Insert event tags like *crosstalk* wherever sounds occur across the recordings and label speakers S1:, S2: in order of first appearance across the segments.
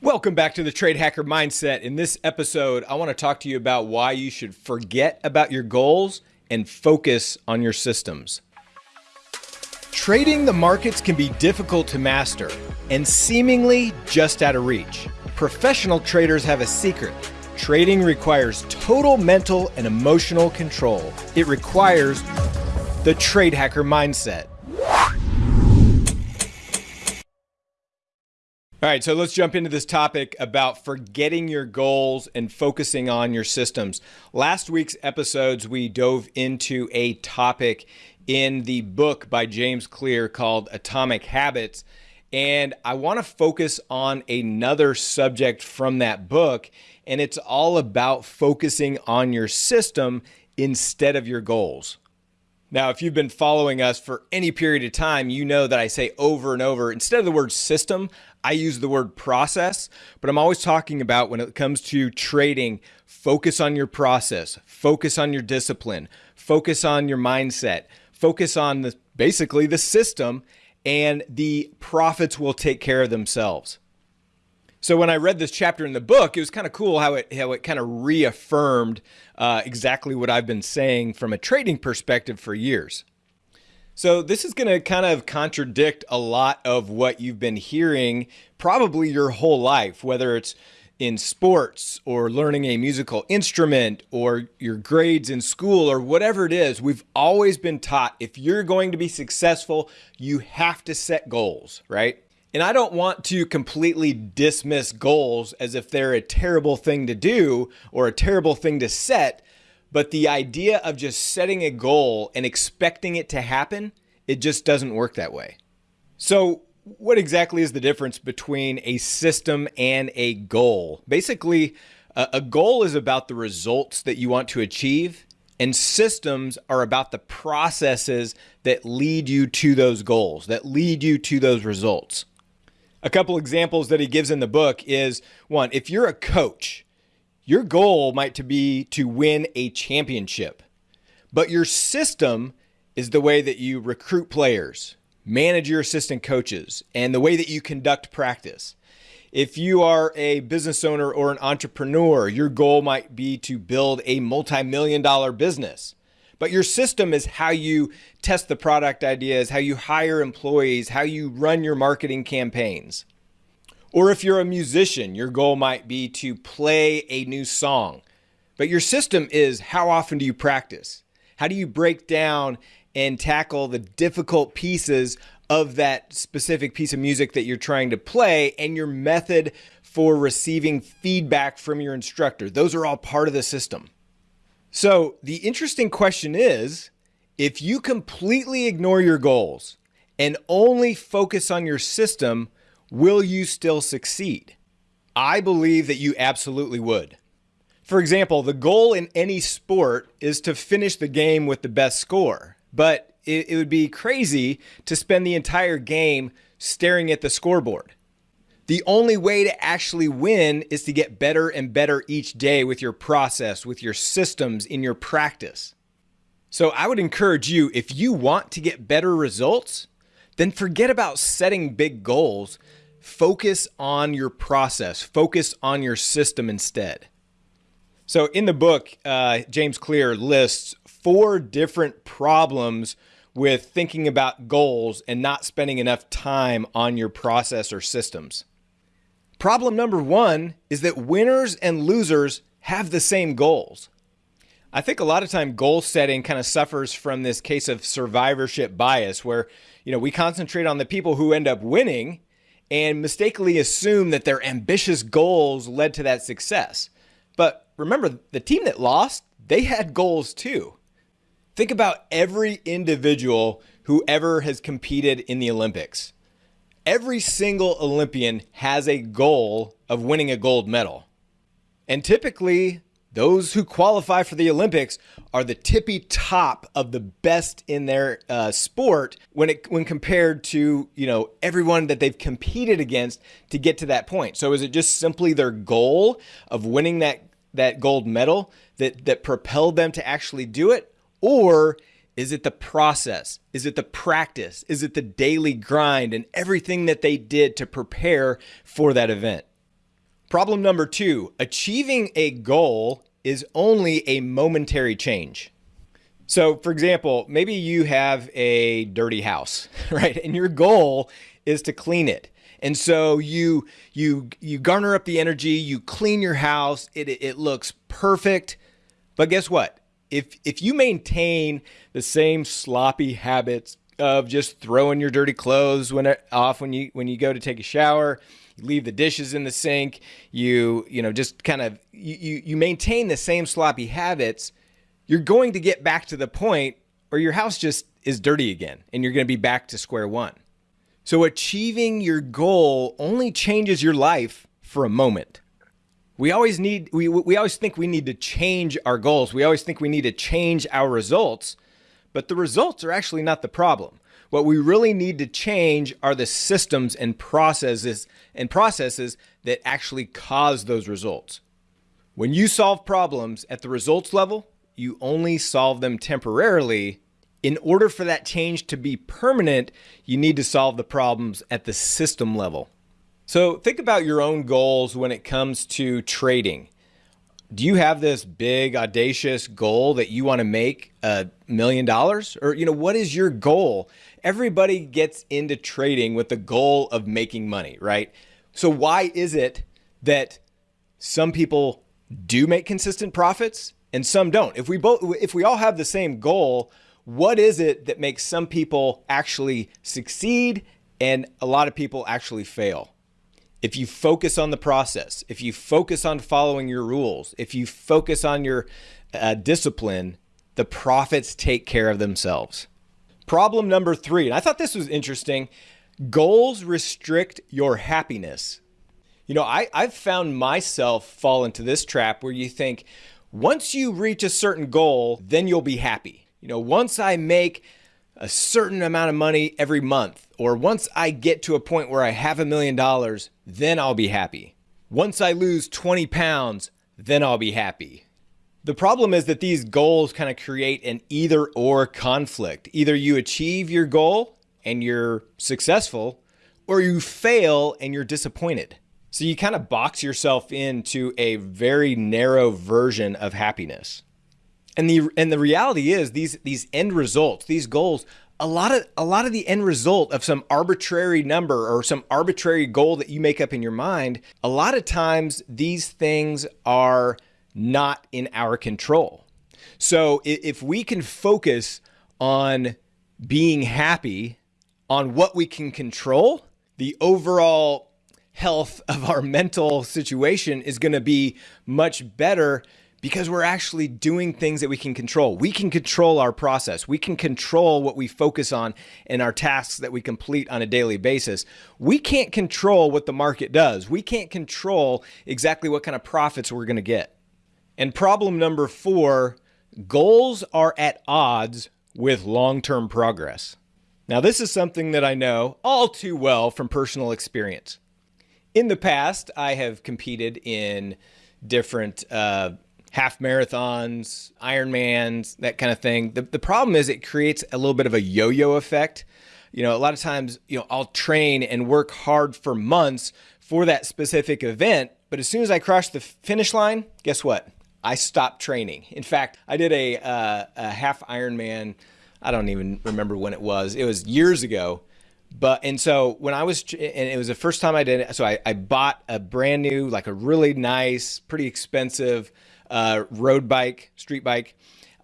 S1: Welcome back to the Trade Hacker Mindset. In this episode, I want to talk to you about why you should forget about your goals and focus on your systems. Trading the markets can be difficult to master and seemingly just out of reach. Professional traders have a secret. Trading requires total mental and emotional control. It requires the Trade Hacker Mindset. All right, so let's jump into this topic about forgetting your goals and focusing on your systems. Last week's episodes, we dove into a topic in the book by James Clear called Atomic Habits. And I want to focus on another subject from that book, and it's all about focusing on your system instead of your goals. Now, if you've been following us for any period of time, you know that I say over and over, instead of the word system, I use the word process, but I'm always talking about when it comes to trading, focus on your process, focus on your discipline, focus on your mindset, focus on the basically the system, and the profits will take care of themselves. So when I read this chapter in the book, it was kind of cool how it how it kind of reaffirmed uh, exactly what I've been saying from a trading perspective for years. So this is going to kind of contradict a lot of what you've been hearing probably your whole life, whether it's in sports or learning a musical instrument or your grades in school or whatever it is, we've always been taught if you're going to be successful, you have to set goals, right? And I don't want to completely dismiss goals as if they're a terrible thing to do or a terrible thing to set. But the idea of just setting a goal and expecting it to happen, it just doesn't work that way. So, what exactly is the difference between a system and a goal? Basically, a goal is about the results that you want to achieve, and systems are about the processes that lead you to those goals, that lead you to those results. A couple examples that he gives in the book is one, if you're a coach, your goal might to be to win a championship, but your system is the way that you recruit players, manage your assistant coaches, and the way that you conduct practice. If you are a business owner or an entrepreneur, your goal might be to build a multi million dollar business. But your system is how you test the product ideas, how you hire employees, how you run your marketing campaigns. Or if you're a musician, your goal might be to play a new song. But your system is how often do you practice? How do you break down and tackle the difficult pieces of that specific piece of music that you're trying to play and your method for receiving feedback from your instructor? Those are all part of the system. So the interesting question is if you completely ignore your goals and only focus on your system, will you still succeed? I believe that you absolutely would. For example, the goal in any sport is to finish the game with the best score, but it, would be crazy to spend the entire game staring at the scoreboard. The only way to actually win is to get better and better each day with your process, with your systems, in your practice. So I would encourage you, if you want to get better results, then forget about setting big goals. Focus on your process, focus on your system instead. So in the book, uh, James Clear lists four different problems with thinking about goals and not spending enough time on your process or systems. Problem number one is that winners and losers have the same goals. I think a lot of time goal setting kind of suffers from this case of survivorship bias where, you know, we concentrate on the people who end up winning and mistakenly assume that their ambitious goals led to that success. But remember, the team that lost, they had goals too. Think about every individual who ever has competed in the Olympics every single Olympian has a goal of winning a gold medal. And typically, those who qualify for the Olympics are the tippy top of the best in their uh, sport when it when compared to you know everyone that they've competed against to get to that point. So is it just simply their goal of winning that that gold medal that that propelled them to actually do it, or is it the process? Is it the practice? Is it the daily grind and everything that they did to prepare for that event? Problem number two achieving a goal is only a momentary change. So, for example, maybe you have a dirty house, *laughs* right? And your goal is to clean it. And so you you you garner up the energy, you clean your house, it it looks perfect. But guess what? If if you maintain the same sloppy habits of just throwing your dirty clothes when off when you when you go to take a shower, you leave the dishes in the sink, you you know just kind of you you maintain the same sloppy habits, you're going to get back to the point where your house just is dirty again and you're going to be back to square one. So achieving your goal only changes your life for a moment. We always need we we always think we need to change our goals. We always think we need to change our results but the results are actually not the problem. What we really need to change are the systems and processes and processes that actually cause those results. When you solve problems at the results level, you only solve them temporarily. In order for that change to be permanent, you need to solve the problems at the system level. So think about your own goals when it comes to trading. Do you have this big audacious goal that you want to make a million dollars? Or you know what is your goal? Everybody gets into trading with the goal of making money right? So why is it that some people do make consistent profits and some don't? If we both if we all have the same goal what is it that makes some people actually succeed and a lot of people actually fail if you focus on the process, if you focus on following your rules, if you focus on your uh, discipline, the profits take care of themselves. Problem number three, and I thought this was interesting goals restrict your happiness. You know, I, I've found myself fall into this trap where you think once you reach a certain goal, then you'll be happy. You know, once I make a certain amount of money every month, or once I get to a point where I have a million dollars, then I'll be happy. Once I lose 20 pounds, then I'll be happy. The problem is that these goals kind of create an either or conflict. Either you achieve your goal and you're successful, or you fail and you're disappointed. So you kind of box yourself into a very narrow version of happiness. And the and the reality is these these end results, these goals, a lot of a lot of the end result of some arbitrary number or some arbitrary goal that you make up in your mind, a lot of times these things are not in our control. So if we can focus on being happy on what we can control, the overall health of our mental situation is going to be much better because we're actually doing things that we can control. We can control our process. We can control what we focus on in our tasks that we complete on a daily basis. We can't control what the market does. We can't control exactly what kind of profits we're going to get. And problem number four goals are at odds with long term progress. Now, this is something that I know all too well from personal experience. In the past, I have competed in different uh, half marathons, Ironmans, that kind of thing. The, the problem is it creates a little bit of a yo yo effect. You know, a lot of times, you know, I'll train and work hard for months for that specific event. But as soon as I cross the finish line, guess what? I stopped training. In fact, I did a, uh, a half Ironman. I don't even remember when it was. It was years ago. But and so when I was and it was the first time I did it. So I, I bought a brand new, like a really nice, pretty expensive uh, road bike, street bike,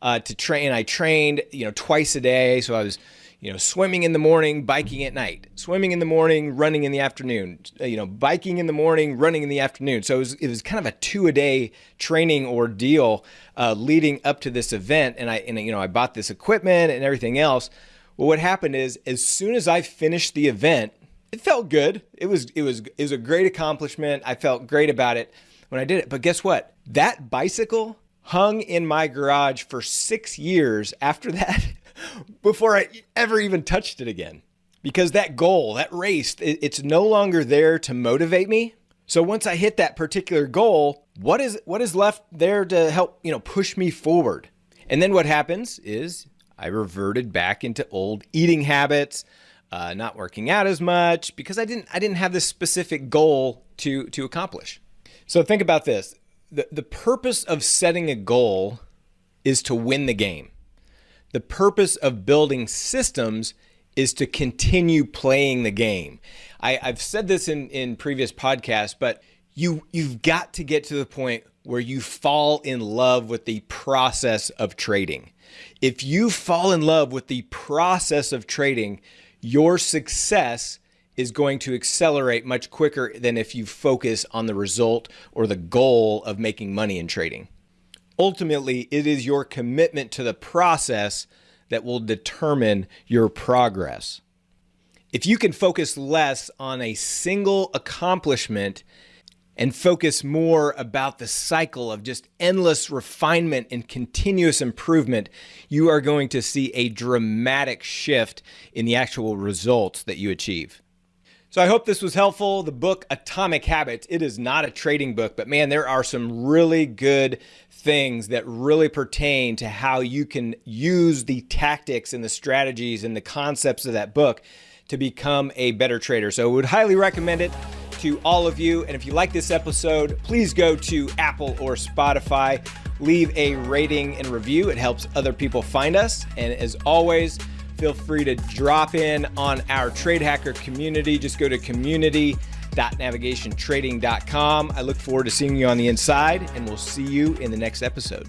S1: uh, to train. I trained, you know, twice a day. So I was, you know, swimming in the morning, biking at night, swimming in the morning, running in the afternoon, uh, you know, biking in the morning, running in the afternoon. So it was, it was kind of a two a day training ordeal uh, leading up to this event. And I, and, you know, I bought this equipment and everything else. Well, what happened is as soon as I finished the event, it felt good. It was, it was, it was a great accomplishment. I felt great about it when I did it. But guess what? That bicycle hung in my garage for six years after that *laughs* before I ever even touched it again. Because that goal, that race, it's no longer there to motivate me. So once I hit that particular goal, what is what is left there to help, you know, push me forward? And then what happens is I reverted back into old eating habits, uh, not working out as much because I didn't I didn't have this specific goal to to accomplish. So think about this. The, the purpose of setting a goal is to win the game. The purpose of building systems is to continue playing the game. I, have said this in, in previous podcasts, but you you've got to get to the point where you fall in love with the process of trading. If you fall in love with the process of trading, your success is going to accelerate much quicker than if you focus on the result or the goal of making money in trading. Ultimately, it is your commitment to the process that will determine your progress. If you can focus less on a single accomplishment and focus more about the cycle of just endless refinement and continuous improvement, you are going to see a dramatic shift in the actual results that you achieve. So I hope this was helpful. The book Atomic Habits, it is not a trading book, but man, there are some really good things that really pertain to how you can use the tactics and the strategies and the concepts of that book to become a better trader. So I would highly recommend it to all of you. And if you like this episode, please go to Apple or Spotify, leave a rating and review. It helps other people find us. And as always, feel free to drop in on our Trade Hacker community. Just go to community.navigationtrading.com. I look forward to seeing you on the inside, and we'll see you in the next episode.